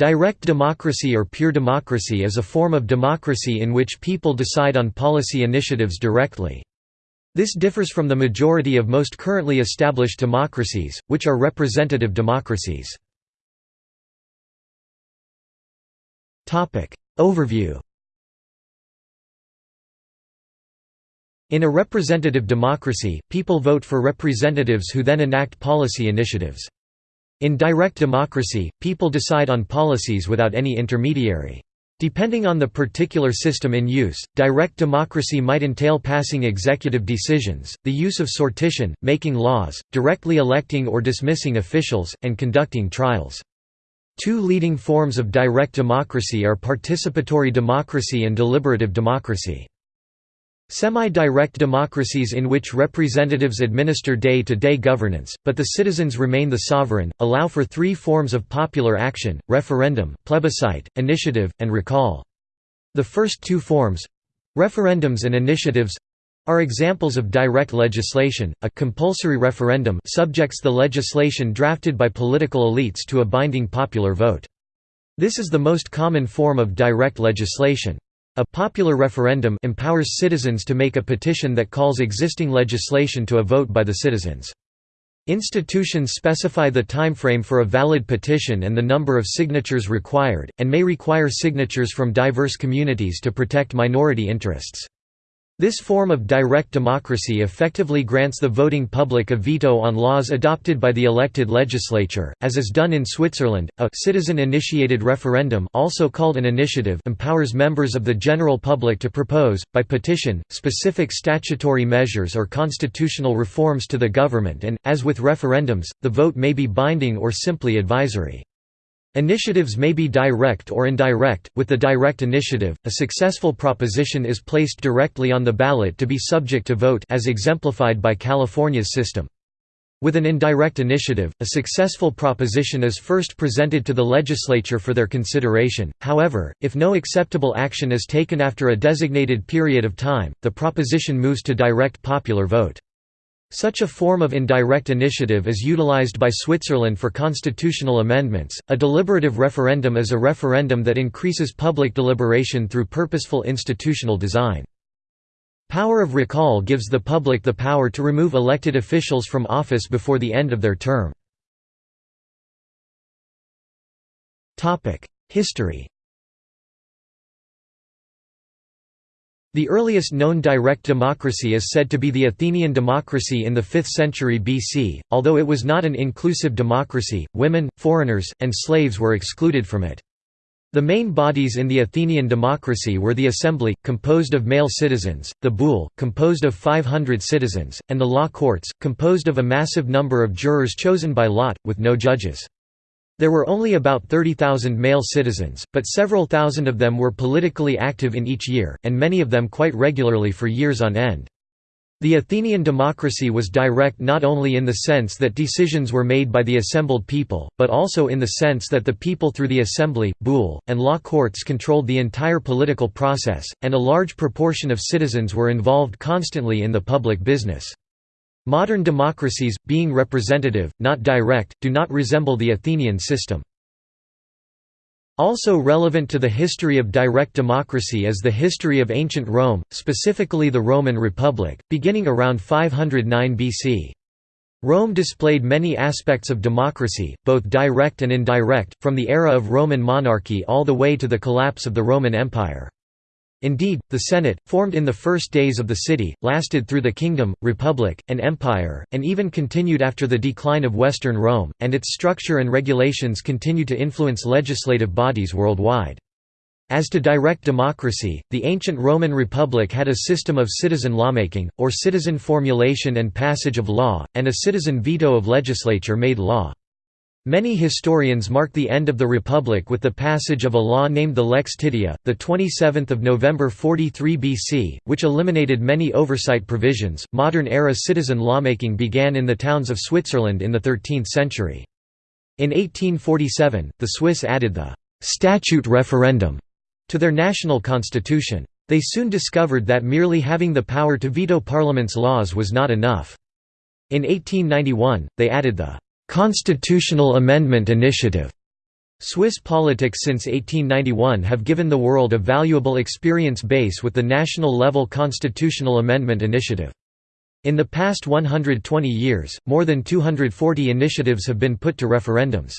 Direct democracy or pure democracy is a form of democracy in which people decide on policy initiatives directly. This differs from the majority of most currently established democracies, which are representative democracies. Overview In a representative democracy, people vote for representatives who then enact policy initiatives. In direct democracy, people decide on policies without any intermediary. Depending on the particular system in use, direct democracy might entail passing executive decisions, the use of sortition, making laws, directly electing or dismissing officials, and conducting trials. Two leading forms of direct democracy are participatory democracy and deliberative democracy. Semi-direct democracies in which representatives administer day-to-day -day governance, but the citizens remain the sovereign, allow for three forms of popular action, referendum, plebiscite, initiative, and recall. The first two forms—referendums and initiatives—are examples of direct legislation. A compulsory referendum subjects the legislation drafted by political elites to a binding popular vote. This is the most common form of direct legislation. A popular referendum empowers citizens to make a petition that calls existing legislation to a vote by the citizens. Institutions specify the timeframe for a valid petition and the number of signatures required, and may require signatures from diverse communities to protect minority interests. This form of direct democracy effectively grants the voting public a veto on laws adopted by the elected legislature, as is done in Switzerland. A citizen-initiated referendum, also called an initiative, empowers members of the general public to propose by petition specific statutory measures or constitutional reforms to the government and as with referendums, the vote may be binding or simply advisory. Initiatives may be direct or indirect. With the direct initiative, a successful proposition is placed directly on the ballot to be subject to vote as exemplified by California's system. With an indirect initiative, a successful proposition is first presented to the legislature for their consideration, however, if no acceptable action is taken after a designated period of time, the proposition moves to direct popular vote. Such a form of indirect initiative is utilized by Switzerland for constitutional amendments. A deliberative referendum is a referendum that increases public deliberation through purposeful institutional design. Power of recall gives the public the power to remove elected officials from office before the end of their term. History The earliest known direct democracy is said to be the Athenian democracy in the 5th century BC, although it was not an inclusive democracy, women, foreigners, and slaves were excluded from it. The main bodies in the Athenian democracy were the assembly, composed of male citizens, the boule, composed of 500 citizens, and the law courts, composed of a massive number of jurors chosen by lot, with no judges. There were only about 30,000 male citizens, but several thousand of them were politically active in each year, and many of them quite regularly for years on end. The Athenian democracy was direct not only in the sense that decisions were made by the assembled people, but also in the sense that the people through the assembly, boule, and law courts controlled the entire political process, and a large proportion of citizens were involved constantly in the public business. Modern democracies, being representative, not direct, do not resemble the Athenian system. Also relevant to the history of direct democracy is the history of ancient Rome, specifically the Roman Republic, beginning around 509 BC. Rome displayed many aspects of democracy, both direct and indirect, from the era of Roman monarchy all the way to the collapse of the Roman Empire. Indeed, the Senate, formed in the first days of the city, lasted through the kingdom, republic, and empire, and even continued after the decline of Western Rome, and its structure and regulations continue to influence legislative bodies worldwide. As to direct democracy, the ancient Roman Republic had a system of citizen lawmaking, or citizen formulation and passage of law, and a citizen veto of legislature-made law. Many historians mark the end of the Republic with the passage of a law named the Lex Titia, the 27th of November 43 BC, which eliminated many oversight provisions. Modern era citizen lawmaking began in the towns of Switzerland in the 13th century. In 1847, the Swiss added the statute referendum to their national constitution. They soon discovered that merely having the power to veto parliament's laws was not enough. In 1891, they added the Constitutional Amendment Initiative, Swiss politics since 1891 have given the world a valuable experience base with the national-level constitutional amendment initiative. In the past 120 years, more than 240 initiatives have been put to referendums.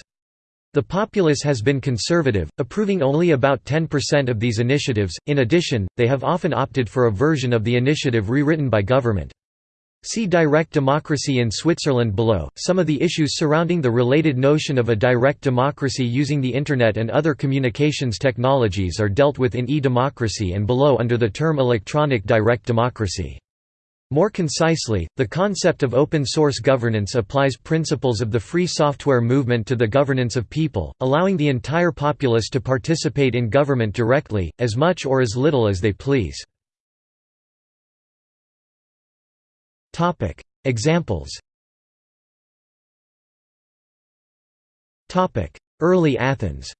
The populace has been conservative, approving only about 10% of these initiatives, in addition, they have often opted for a version of the initiative rewritten by government. See direct democracy in Switzerland below. Some of the issues surrounding the related notion of a direct democracy using the Internet and other communications technologies are dealt with in e-democracy and below under the term electronic direct democracy. More concisely, the concept of open-source governance applies principles of the free software movement to the governance of people, allowing the entire populace to participate in government directly, as much or as little as they please. Topic: Examples. Topic: Early Athens.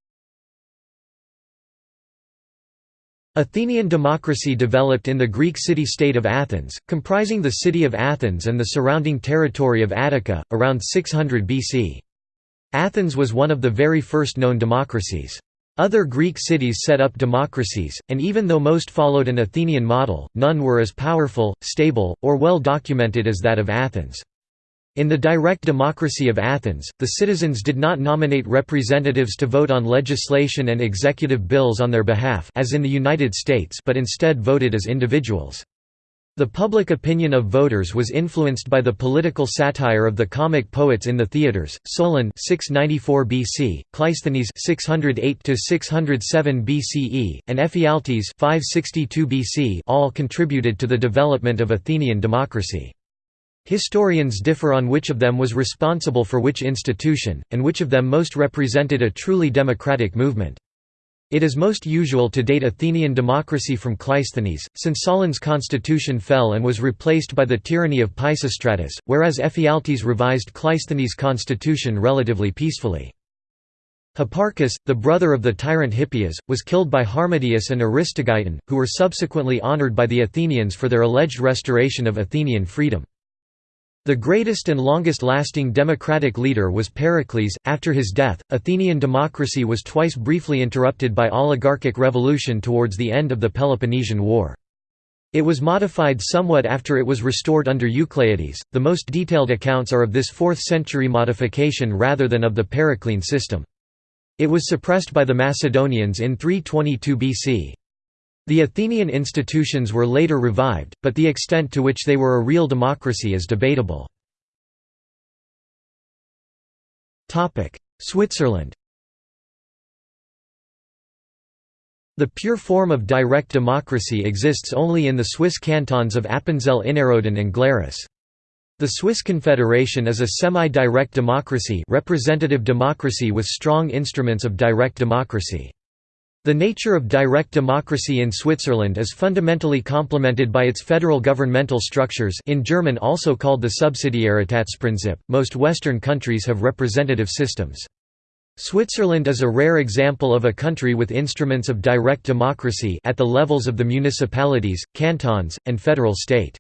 Athenian democracy developed in the Greek city-state of Athens, comprising the city of Athens and the surrounding territory of Attica, around 600 BC. Athens was one of the very first known democracies. Other Greek cities set up democracies, and even though most followed an Athenian model, none were as powerful, stable, or well documented as that of Athens. In the direct democracy of Athens, the citizens did not nominate representatives to vote on legislation and executive bills on their behalf as in the United States but instead voted as individuals. The public opinion of voters was influenced by the political satire of the comic poets in the theaters. Solon 694 BC, Cleisthenes 608 to 607 BCE, and Ephialtes 562 BC all contributed to the development of Athenian democracy. Historians differ on which of them was responsible for which institution, and which of them most represented a truly democratic movement. It is most usual to date Athenian democracy from Cleisthenes, since Solon's constitution fell and was replaced by the tyranny of Pisistratus, whereas Ephialtes revised Cleisthenes' constitution relatively peacefully. Hipparchus, the brother of the tyrant Hippias, was killed by Harmodius and Aristogiton, who were subsequently honored by the Athenians for their alleged restoration of Athenian freedom. The greatest and longest-lasting democratic leader was Pericles. After his death, Athenian democracy was twice briefly interrupted by oligarchic revolution towards the end of the Peloponnesian War. It was modified somewhat after it was restored under Eucleides. The most detailed accounts are of this 4th century modification rather than of the Periclean system. It was suppressed by the Macedonians in 322 BC. The Athenian institutions were later revived, but the extent to which they were a real democracy is debatable. Switzerland The pure form of direct democracy exists only in the Swiss cantons of Appenzell Innerrhoden and Glarus. The Swiss Confederation is a semi-direct democracy representative democracy with strong instruments of direct democracy. The nature of direct democracy in Switzerland is fundamentally complemented by its federal governmental structures in German also called the Subsidiaritätsprinzip. Most Western countries have representative systems. Switzerland is a rare example of a country with instruments of direct democracy at the levels of the municipalities, cantons, and federal state.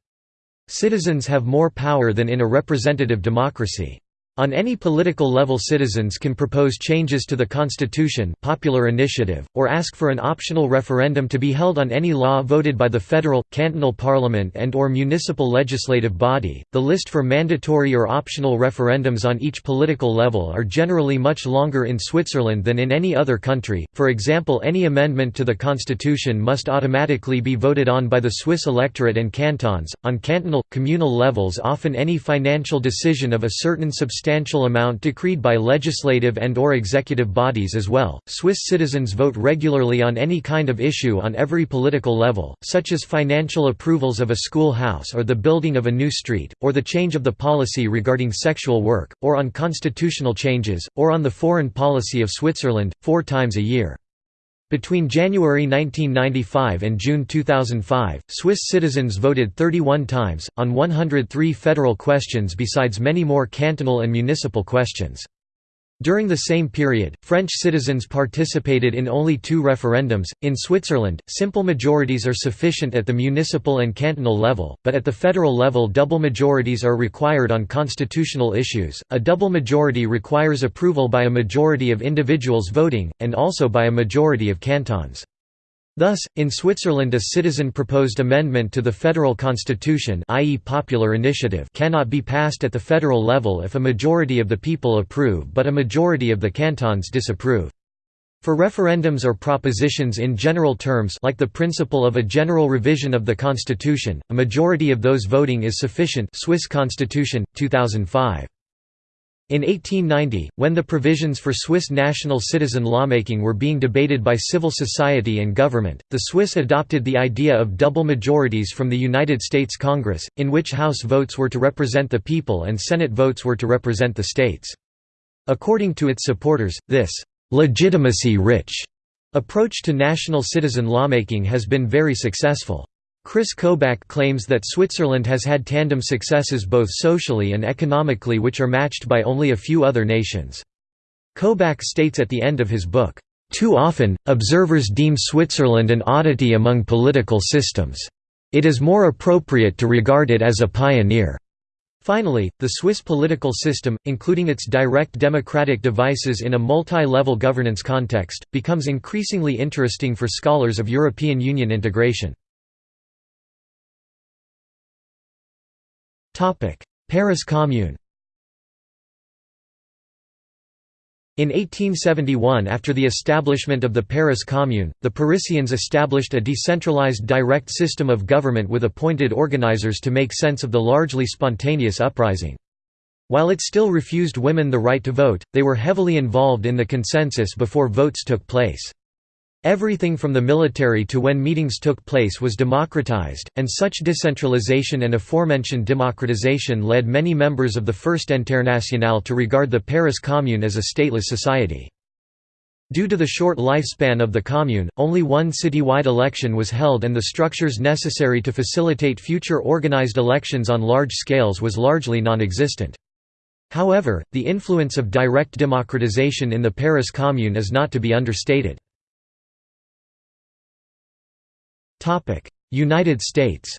Citizens have more power than in a representative democracy. On any political level citizens can propose changes to the constitution popular initiative, or ask for an optional referendum to be held on any law voted by the federal, cantonal parliament and or municipal legislative body. The list for mandatory or optional referendums on each political level are generally much longer in Switzerland than in any other country, for example any amendment to the constitution must automatically be voted on by the Swiss electorate and cantons. On cantonal, communal levels often any financial decision of a certain substantial substantial amount decreed by legislative and or executive bodies as well. Swiss citizens vote regularly on any kind of issue on every political level, such as financial approvals of a schoolhouse or the building of a new street, or the change of the policy regarding sexual work, or on constitutional changes, or on the foreign policy of Switzerland, four times a year. Between January 1995 and June 2005, Swiss citizens voted 31 times, on 103 federal questions besides many more cantonal and municipal questions. During the same period, French citizens participated in only two referendums. In Switzerland, simple majorities are sufficient at the municipal and cantonal level, but at the federal level, double majorities are required on constitutional issues. A double majority requires approval by a majority of individuals voting, and also by a majority of cantons. Thus, in Switzerland a citizen-proposed amendment to the federal constitution i.e. popular initiative cannot be passed at the federal level if a majority of the people approve but a majority of the cantons disapprove. For referendums or propositions in general terms like the principle of a general revision of the constitution, a majority of those voting is sufficient Swiss Constitution, 2005. In 1890, when the provisions for Swiss national citizen lawmaking were being debated by civil society and government, the Swiss adopted the idea of double majorities from the United States Congress, in which House votes were to represent the people and Senate votes were to represent the states. According to its supporters, this «legitimacy-rich» approach to national citizen lawmaking has been very successful. Chris Kobach claims that Switzerland has had tandem successes both socially and economically which are matched by only a few other nations. Kobach states at the end of his book, "...too often, observers deem Switzerland an oddity among political systems. It is more appropriate to regard it as a pioneer." Finally, the Swiss political system, including its direct democratic devices in a multi-level governance context, becomes increasingly interesting for scholars of European Union integration. Paris Commune In 1871 after the establishment of the Paris Commune, the Parisians established a decentralized direct system of government with appointed organizers to make sense of the largely spontaneous uprising. While it still refused women the right to vote, they were heavily involved in the consensus before votes took place. Everything from the military to when meetings took place was democratized, and such decentralization and aforementioned democratization led many members of the First Internationale to regard the Paris Commune as a stateless society. Due to the short lifespan of the Commune, only one citywide election was held and the structures necessary to facilitate future organized elections on large scales was largely non-existent. However, the influence of direct democratization in the Paris Commune is not to be understated. United States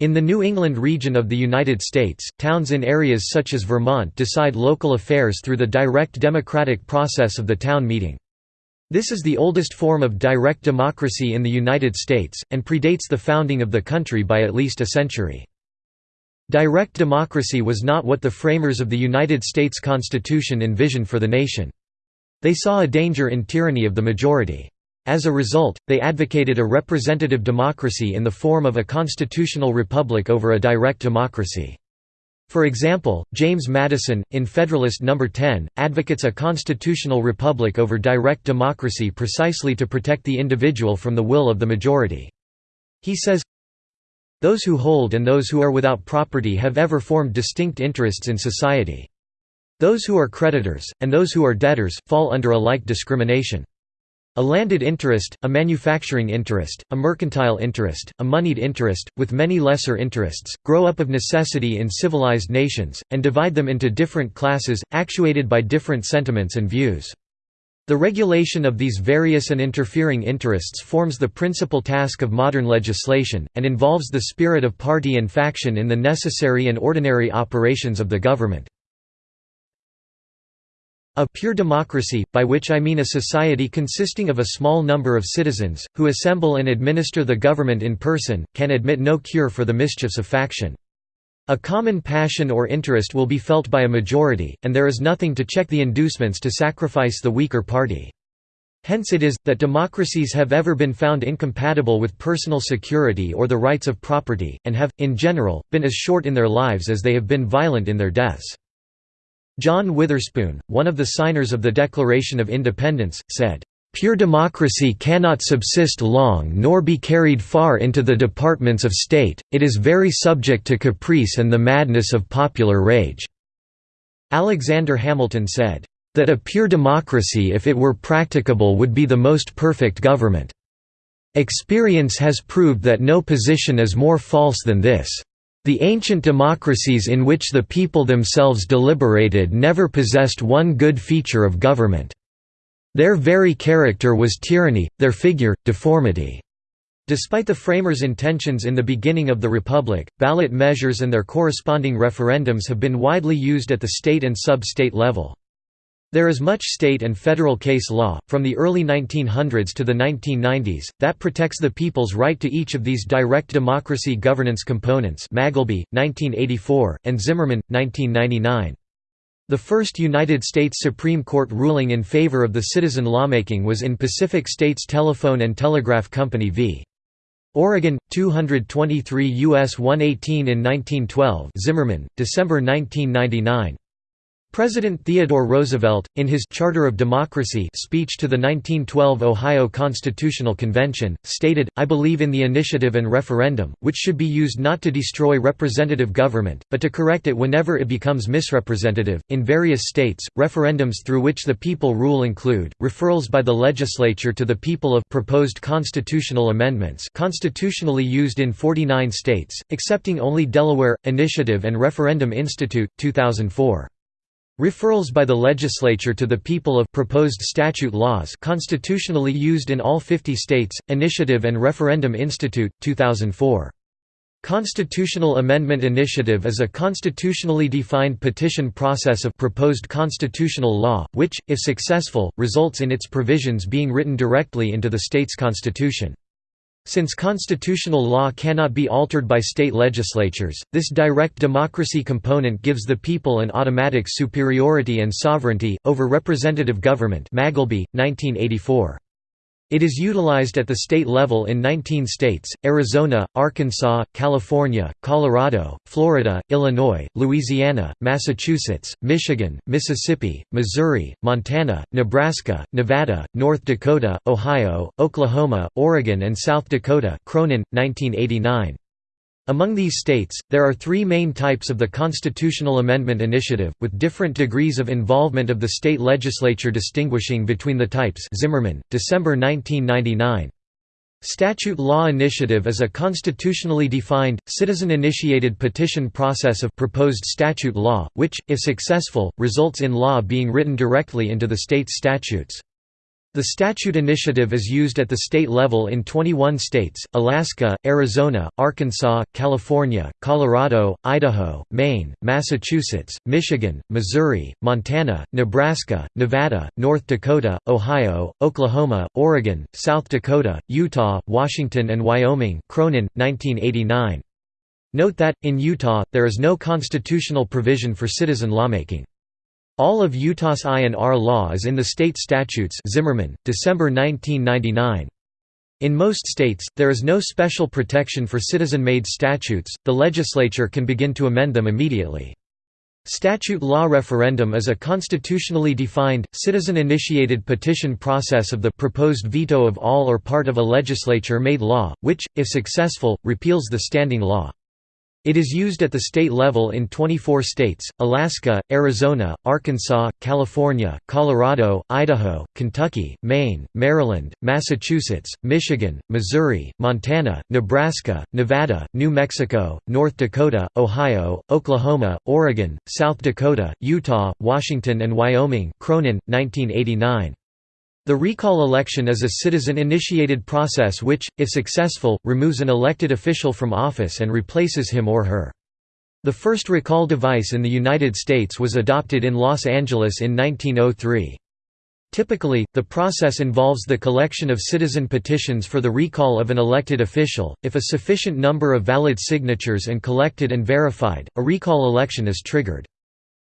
In the New England region of the United States, towns in areas such as Vermont decide local affairs through the direct democratic process of the town meeting. This is the oldest form of direct democracy in the United States, and predates the founding of the country by at least a century. Direct democracy was not what the framers of the United States Constitution envisioned for the nation. They saw a danger in tyranny of the majority. As a result, they advocated a representative democracy in the form of a constitutional republic over a direct democracy. For example, James Madison, in Federalist No. 10, advocates a constitutional republic over direct democracy precisely to protect the individual from the will of the majority. He says, Those who hold and those who are without property have ever formed distinct interests in society. Those who are creditors, and those who are debtors, fall under a like discrimination. A landed interest, a manufacturing interest, a mercantile interest, a moneyed interest, with many lesser interests, grow up of necessity in civilized nations, and divide them into different classes, actuated by different sentiments and views. The regulation of these various and interfering interests forms the principal task of modern legislation, and involves the spirit of party and faction in the necessary and ordinary operations of the government. A pure democracy, by which I mean a society consisting of a small number of citizens, who assemble and administer the government in person, can admit no cure for the mischiefs of faction. A common passion or interest will be felt by a majority, and there is nothing to check the inducements to sacrifice the weaker party. Hence it is, that democracies have ever been found incompatible with personal security or the rights of property, and have, in general, been as short in their lives as they have been violent in their deaths. John Witherspoon, one of the signers of the Declaration of Independence, said, "...pure democracy cannot subsist long nor be carried far into the departments of state, it is very subject to caprice and the madness of popular rage." Alexander Hamilton said, "...that a pure democracy if it were practicable would be the most perfect government. Experience has proved that no position is more false than this." The ancient democracies in which the people themselves deliberated never possessed one good feature of government. Their very character was tyranny, their figure, deformity. Despite the framers' intentions in the beginning of the Republic, ballot measures and their corresponding referendums have been widely used at the state and sub-state level. There is much state and federal case law, from the early 1900s to the 1990s, that protects the people's right to each of these direct democracy governance components Magleby, 1984, and Zimmerman, 1999. The first United States Supreme Court ruling in favor of the citizen lawmaking was in Pacific States Telephone and Telegraph Company v. Oregon, 223 U.S. 118 in 1912 Zimmerman, December 1999. President Theodore Roosevelt, in his Charter of Democracy speech to the 1912 Ohio Constitutional Convention, stated, I believe in the initiative and referendum, which should be used not to destroy representative government, but to correct it whenever it becomes misrepresentative. In various states, referendums through which the people rule include, referrals by the legislature to the people of proposed constitutional amendments constitutionally used in 49 states, excepting only Delaware, Initiative and Referendum Institute, 2004. Referrals by the legislature to the people of proposed statute laws constitutionally used in all 50 states, Initiative and Referendum Institute, 2004. Constitutional Amendment Initiative is a constitutionally defined petition process of proposed constitutional law, which, if successful, results in its provisions being written directly into the state's constitution. Since constitutional law cannot be altered by state legislatures, this direct democracy component gives the people an automatic superiority and sovereignty, over representative government Magleby, 1984. It is utilized at the state level in 19 states, Arizona, Arkansas, California, Colorado, Florida, Illinois, Louisiana, Massachusetts, Michigan, Mississippi, Missouri, Montana, Nebraska, Nevada, North Dakota, Ohio, Oklahoma, Oregon and South Dakota Cronin, 1989. Among these states, there are three main types of the Constitutional Amendment Initiative, with different degrees of involvement of the state legislature distinguishing between the types Zimmerman, December 1999. Statute Law Initiative is a constitutionally defined, citizen-initiated petition process of proposed statute law, which, if successful, results in law being written directly into the state's statutes. The statute initiative is used at the state level in 21 states, Alaska, Arizona, Arkansas, California, Colorado, Idaho, Maine, Massachusetts, Michigan, Missouri, Montana, Nebraska, Nevada, North Dakota, Ohio, Oklahoma, Oregon, South Dakota, Utah, Washington and Wyoming Cronin, 1989. Note that, in Utah, there is no constitutional provision for citizen lawmaking. All of Utah's I&R law is in the state statutes Zimmerman, December 1999. In most states, there is no special protection for citizen-made statutes, the legislature can begin to amend them immediately. Statute law referendum is a constitutionally defined, citizen-initiated petition process of the proposed veto of all or part of a legislature-made law, which, if successful, repeals the standing law. It is used at the state level in 24 states, Alaska, Arizona, Arkansas, California, Colorado, Idaho, Kentucky, Maine, Maryland, Massachusetts, Michigan, Missouri, Montana, Nebraska, Nevada, New Mexico, North Dakota, Ohio, Oklahoma, Oregon, South Dakota, Utah, Washington and Wyoming Cronin, 1989. The recall election is a citizen-initiated process which, if successful, removes an elected official from office and replaces him or her. The first recall device in the United States was adopted in Los Angeles in 1903. Typically, the process involves the collection of citizen petitions for the recall of an elected official. If a sufficient number of valid signatures and collected and verified, a recall election is triggered.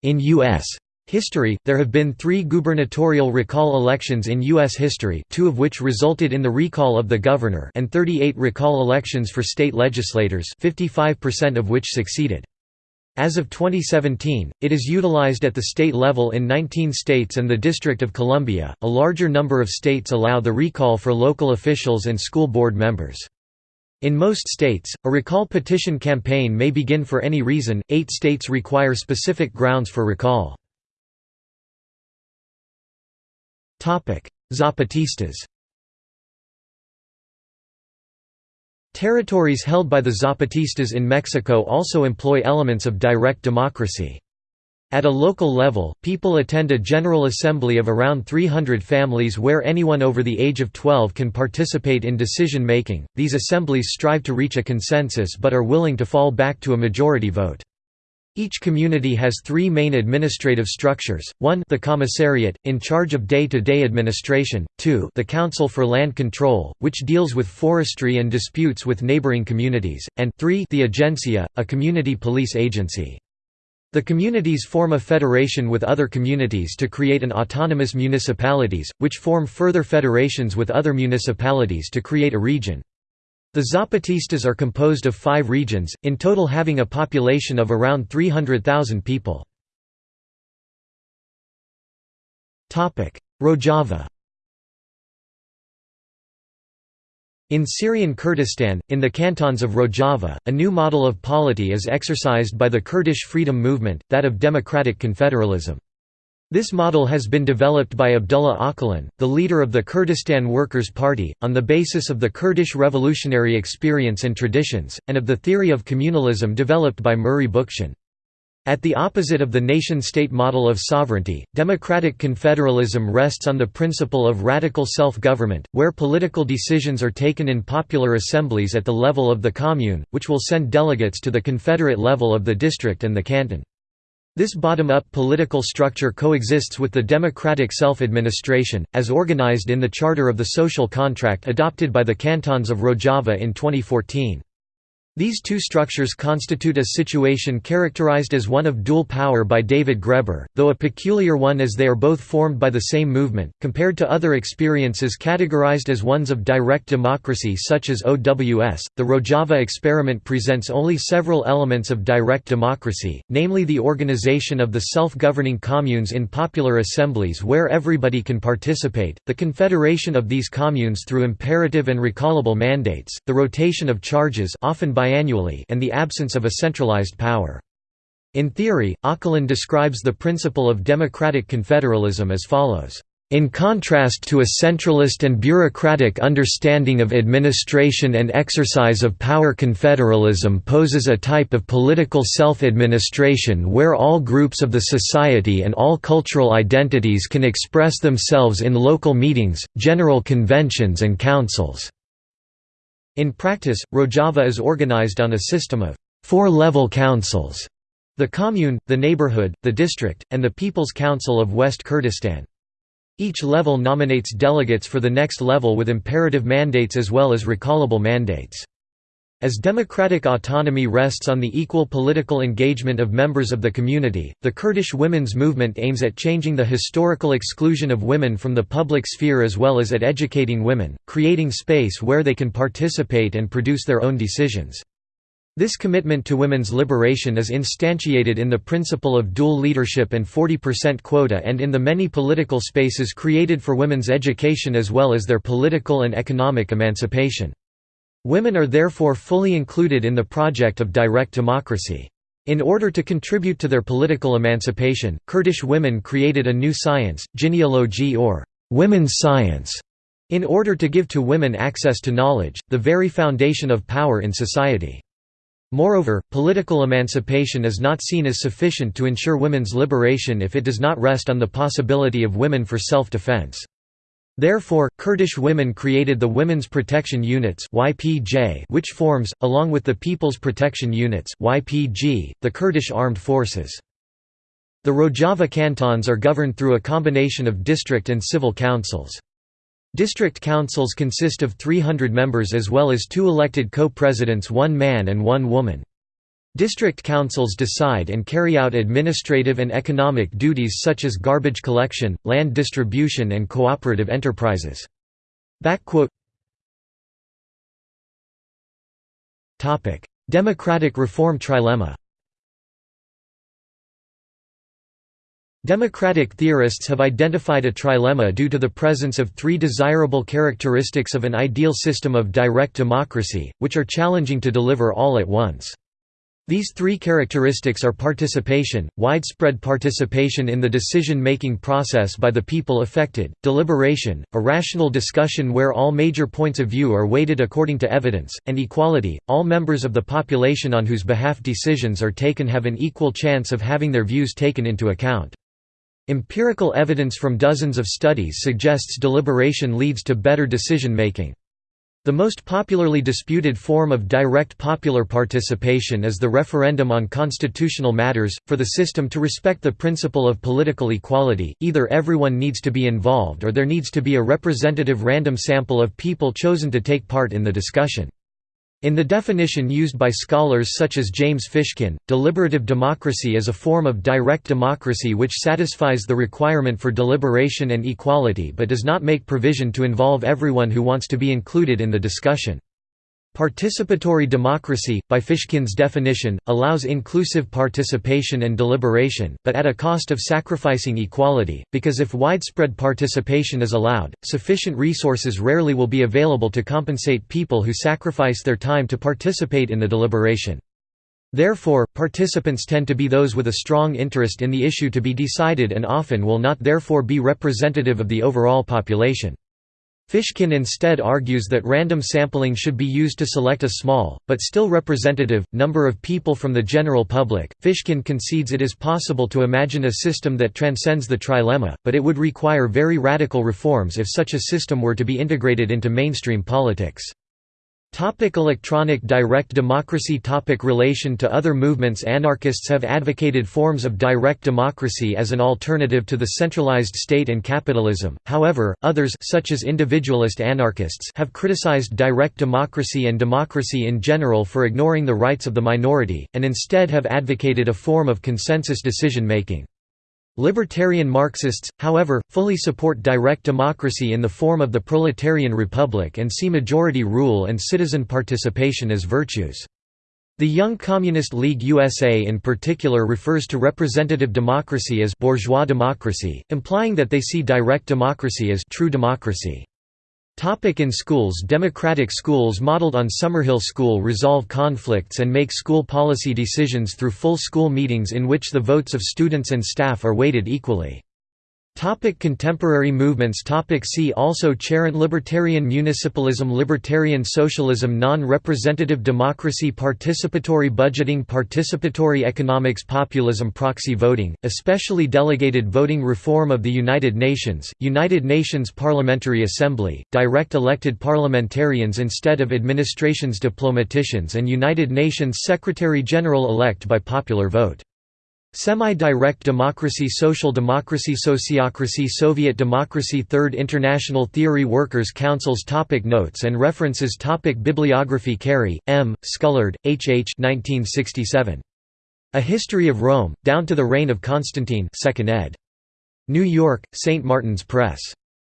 In U.S. History There have been three gubernatorial recall elections in U.S. history two of which resulted in the recall of the governor and 38 recall elections for state legislators 55% of which succeeded. As of 2017, it is utilized at the state level in 19 states and the District of Columbia. A larger number of states allow the recall for local officials and school board members. In most states, a recall petition campaign may begin for any reason, eight states require specific grounds for recall. Zapatistas Territories held by the Zapatistas in Mexico also employ elements of direct democracy. At a local level, people attend a general assembly of around 300 families where anyone over the age of 12 can participate in decision making. These assemblies strive to reach a consensus but are willing to fall back to a majority vote. Each community has three main administrative structures, 1 the commissariat, in charge of day-to-day -day administration, 2 the Council for Land Control, which deals with forestry and disputes with neighboring communities, and 3 the Agencia, a community police agency. The communities form a federation with other communities to create an autonomous municipalities, which form further federations with other municipalities to create a region. The Zapatistas are composed of five regions, in total having a population of around 300,000 people. Rojava In Syrian Kurdistan, in the cantons of Rojava, a new model of polity is exercised by the Kurdish freedom movement, that of democratic confederalism. This model has been developed by Abdullah Öcalan, the leader of the Kurdistan Workers' Party, on the basis of the Kurdish revolutionary experience and traditions, and of the theory of communalism developed by Murray Bookchin. At the opposite of the nation-state model of sovereignty, democratic confederalism rests on the principle of radical self-government, where political decisions are taken in popular assemblies at the level of the commune, which will send delegates to the confederate level of the district and the canton. This bottom-up political structure coexists with the democratic self-administration, as organized in the Charter of the Social Contract adopted by the cantons of Rojava in 2014. These two structures constitute a situation characterized as one of dual power by David Graeber, though a peculiar one as they are both formed by the same movement, compared to other experiences categorized as ones of direct democracy such as OWS. The Rojava experiment presents only several elements of direct democracy, namely the organization of the self-governing communes in popular assemblies where everybody can participate, the confederation of these communes through imperative and recallable mandates, the rotation of charges often by biannually and the absence of a centralized power. In theory, Öcalan describes the principle of democratic confederalism as follows. In contrast to a centralist and bureaucratic understanding of administration and exercise of power confederalism poses a type of political self-administration where all groups of the society and all cultural identities can express themselves in local meetings, general conventions and councils. In practice, Rojava is organized on a system of four-level councils the commune, the neighborhood, the district, and the People's Council of West Kurdistan. Each level nominates delegates for the next level with imperative mandates as well as recallable mandates. As democratic autonomy rests on the equal political engagement of members of the community, the Kurdish women's movement aims at changing the historical exclusion of women from the public sphere as well as at educating women, creating space where they can participate and produce their own decisions. This commitment to women's liberation is instantiated in the principle of dual leadership and 40% quota and in the many political spaces created for women's education as well as their political and economic emancipation. Women are therefore fully included in the project of direct democracy. In order to contribute to their political emancipation, Kurdish women created a new science, jineology or women's science, in order to give to women access to knowledge, the very foundation of power in society. Moreover, political emancipation is not seen as sufficient to ensure women's liberation if it does not rest on the possibility of women for self-defense. Therefore, Kurdish women created the Women's Protection Units which forms, along with the People's Protection Units the Kurdish Armed Forces. The Rojava cantons are governed through a combination of district and civil councils. District councils consist of 300 members as well as two elected co-presidents one man and one woman. District councils decide and carry out administrative and economic duties such as garbage collection, land distribution and cooperative enterprises. Democratic reform trilemma Democratic theorists have identified a trilemma due to the presence of three desirable characteristics of an ideal system of direct democracy, which are challenging to deliver all at once. These three characteristics are participation, widespread participation in the decision-making process by the people affected, deliberation, a rational discussion where all major points of view are weighted according to evidence, and equality, all members of the population on whose behalf decisions are taken have an equal chance of having their views taken into account. Empirical evidence from dozens of studies suggests deliberation leads to better decision-making. The most popularly disputed form of direct popular participation is the referendum on constitutional matters. For the system to respect the principle of political equality, either everyone needs to be involved or there needs to be a representative random sample of people chosen to take part in the discussion. In the definition used by scholars such as James Fishkin, deliberative democracy is a form of direct democracy which satisfies the requirement for deliberation and equality but does not make provision to involve everyone who wants to be included in the discussion. Participatory democracy, by Fishkin's definition, allows inclusive participation and deliberation, but at a cost of sacrificing equality, because if widespread participation is allowed, sufficient resources rarely will be available to compensate people who sacrifice their time to participate in the deliberation. Therefore, participants tend to be those with a strong interest in the issue to be decided and often will not therefore be representative of the overall population. Fishkin instead argues that random sampling should be used to select a small, but still representative, number of people from the general public. Fishkin concedes it is possible to imagine a system that transcends the trilemma, but it would require very radical reforms if such a system were to be integrated into mainstream politics. Topic electronic direct democracy Topic Relation to other movements Anarchists have advocated forms of direct democracy as an alternative to the centralized state and capitalism, however, others such as individualist anarchists have criticized direct democracy and democracy in general for ignoring the rights of the minority, and instead have advocated a form of consensus decision-making. Libertarian Marxists, however, fully support direct democracy in the form of the proletarian republic and see majority rule and citizen participation as virtues. The Young Communist League USA in particular refers to representative democracy as bourgeois democracy, implying that they see direct democracy as true democracy. Topic in schools Democratic schools modeled on Summerhill School resolve conflicts and make school policy decisions through full school meetings in which the votes of students and staff are weighted equally. Topic contemporary movements. Topic See also. Charent Libertarian Municipalism. Libertarian Socialism. Non-representative democracy. Participatory budgeting. Participatory economics. Populism. Proxy voting, especially delegated voting Reform of the United Nations, United Nations Parliamentary Assembly, direct elected parliamentarians instead of administration's diplomaticians and United Nations Secretary-General elect by popular vote Semi-direct democracy Social democracy Sociocracy Soviet democracy Third International Theory Workers' Councils topic Notes and references topic Bibliography Cary, M., Scullard, H. H. 1967. A History of Rome, Down to the Reign of Constantine 2nd ed. New York, St. Martin's Press.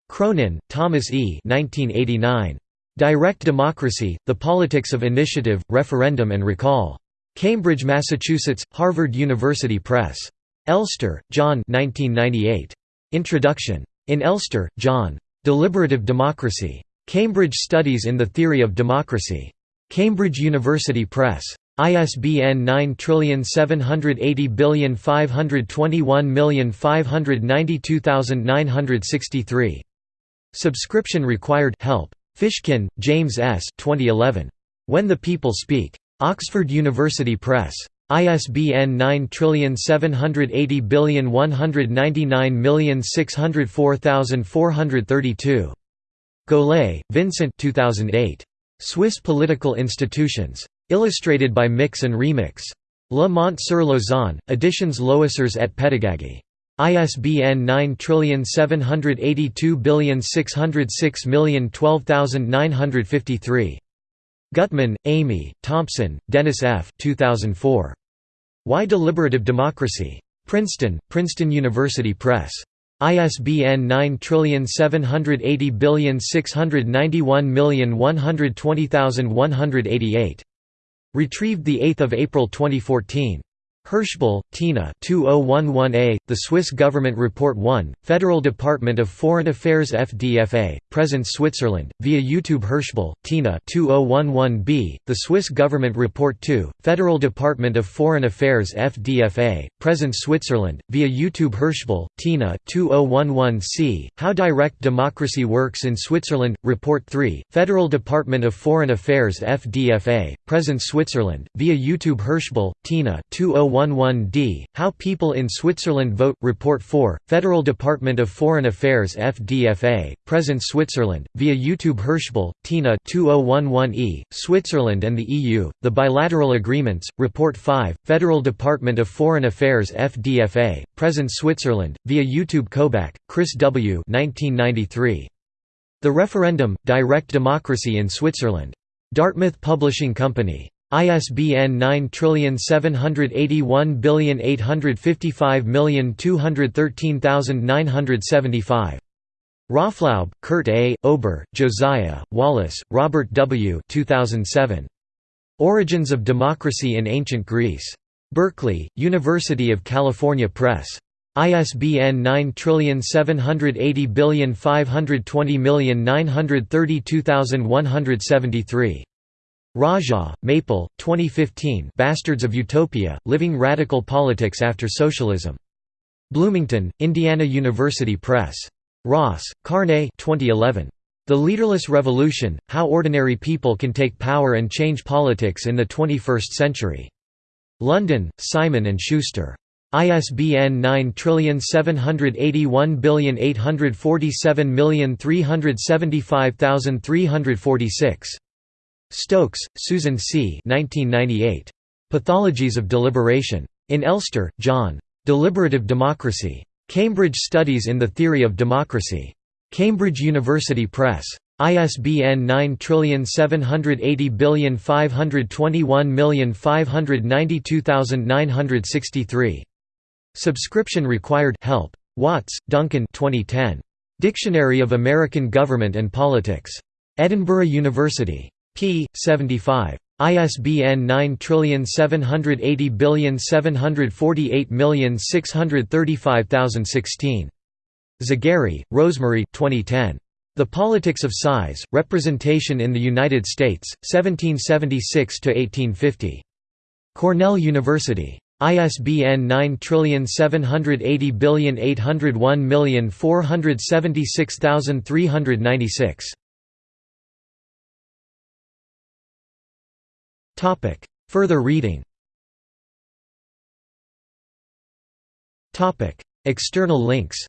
Cronin, Thomas E. 1989. Direct Democracy, The Politics of Initiative, Referendum and Recall. Cambridge, Massachusetts, Harvard University Press. Elster, John 1998. Introduction. In Elster, John. Deliberative Democracy. Cambridge Studies in the Theory of Democracy. Cambridge University Press. ISBN 9780521592963. Subscription required help. Fishkin, James S. 2011. When the People Speak. Oxford University Press. ISBN 9780199604432. Golay, Vincent 2008. Swiss Political Institutions. Illustrated by Mix and Remix. Le Mont-sur-Lausanne, Editions Loisirs et Pédagogie. ISBN 9782606012953. Gutmann, Amy, Thompson, Dennis F. 2004. Why Deliberative Democracy? Princeton, Princeton University Press. ISBN 9780691120188. Retrieved 8 April 2014. Hirschbühl, Tina 2011a, The Swiss Government Report 1, Federal Department of Foreign Affairs FDFA, Presence Switzerland, via YouTube Hirschbühl, Tina 2011b, The Swiss Government Report 2, Federal Department of Foreign Affairs FDFA, Presence Switzerland, via YouTube Hirschbühl, Tina 2011c, How Direct Democracy Works in Switzerland, Report 3, Federal Department of Foreign Affairs FDFA, Presence Switzerland, via YouTube Hirschbühl, Tina 2011 011d, How People in Switzerland Vote, Report 4, Federal Department of Foreign Affairs FDFA, Presence Switzerland, via YouTube Hirschbühl, Tina 2011e, Switzerland and the EU, The Bilateral Agreements, Report 5, Federal Department of Foreign Affairs FDFA, Presence Switzerland, via YouTube Kobach, Chris W. 1993. The Referendum, Direct Democracy in Switzerland. Dartmouth Publishing Company. ISBN 9781855213975. Raaflaub, Kurt A., Ober, Josiah, Wallace, Robert W. 2007. Origins of Democracy in Ancient Greece. Berkeley, University of California Press. ISBN 9780520932173. Razsa, Maple, 2015 Bastards of Utopia, Living Radical Politics After Socialism. Bloomington, Indiana University Press. Ross, Carne 2011. The Leaderless Revolution, How Ordinary People Can Take Power and Change Politics in the 21st Century. London, Simon & Schuster. ISBN 9781847375346. Stokes, Susan C. 1998. Pathologies of Deliberation. In Elster, John. Deliberative Democracy. Cambridge Studies in the Theory of Democracy. Cambridge University Press. ISBN 9780521592963. Subscription required help. Watts, Duncan 2010. Dictionary of American Government and Politics. Edinburgh University p. 75. ISBN 9780748635016. Zagarri, Rosemarie 2010. The Politics of Size, Representation in the United States, 1776–1850. Cornell University. ISBN 9780801476396. Topic. Further reading Topic. External links